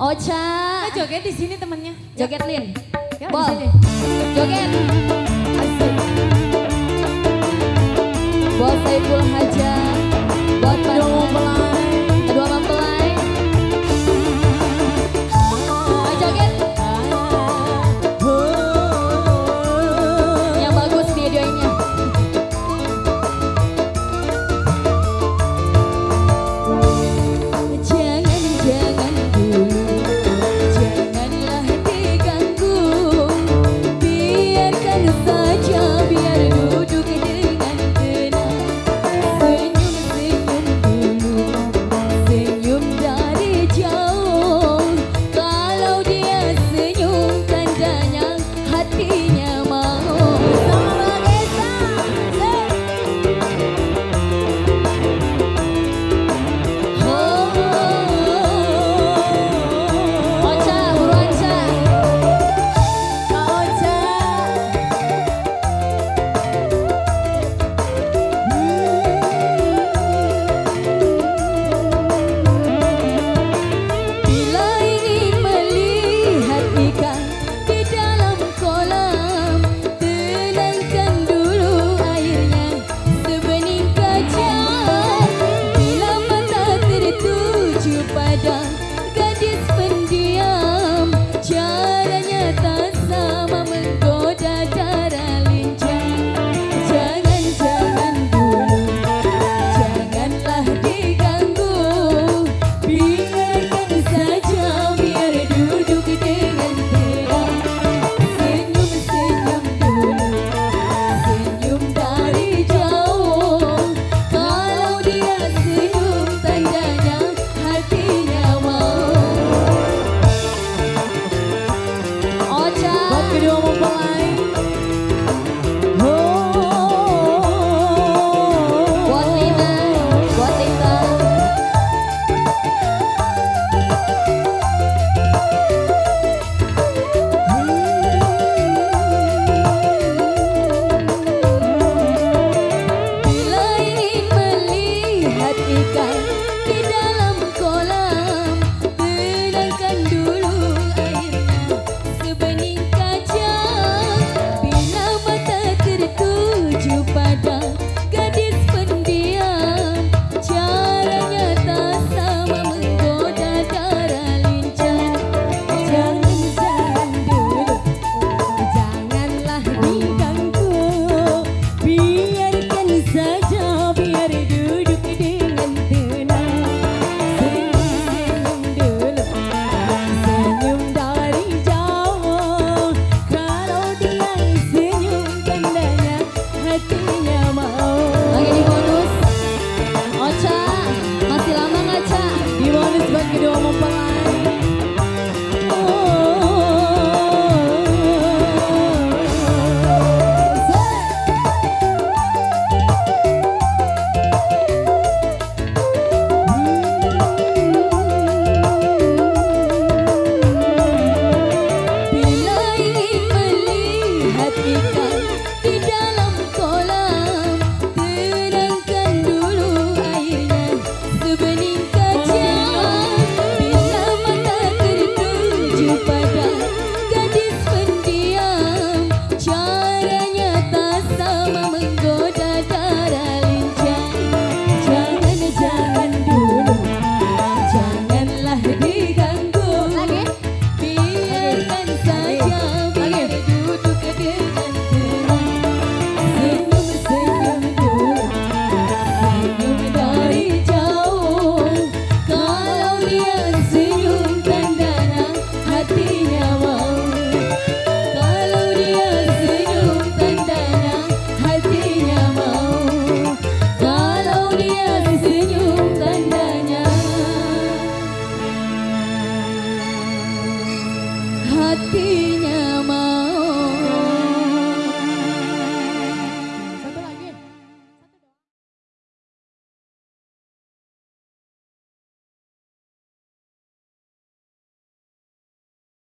Oh, Ocha Kita joget di sini temennya. Ya. Joget Lin Ya, di Bol sini. Joget Asik. Bos Saiful Hajar.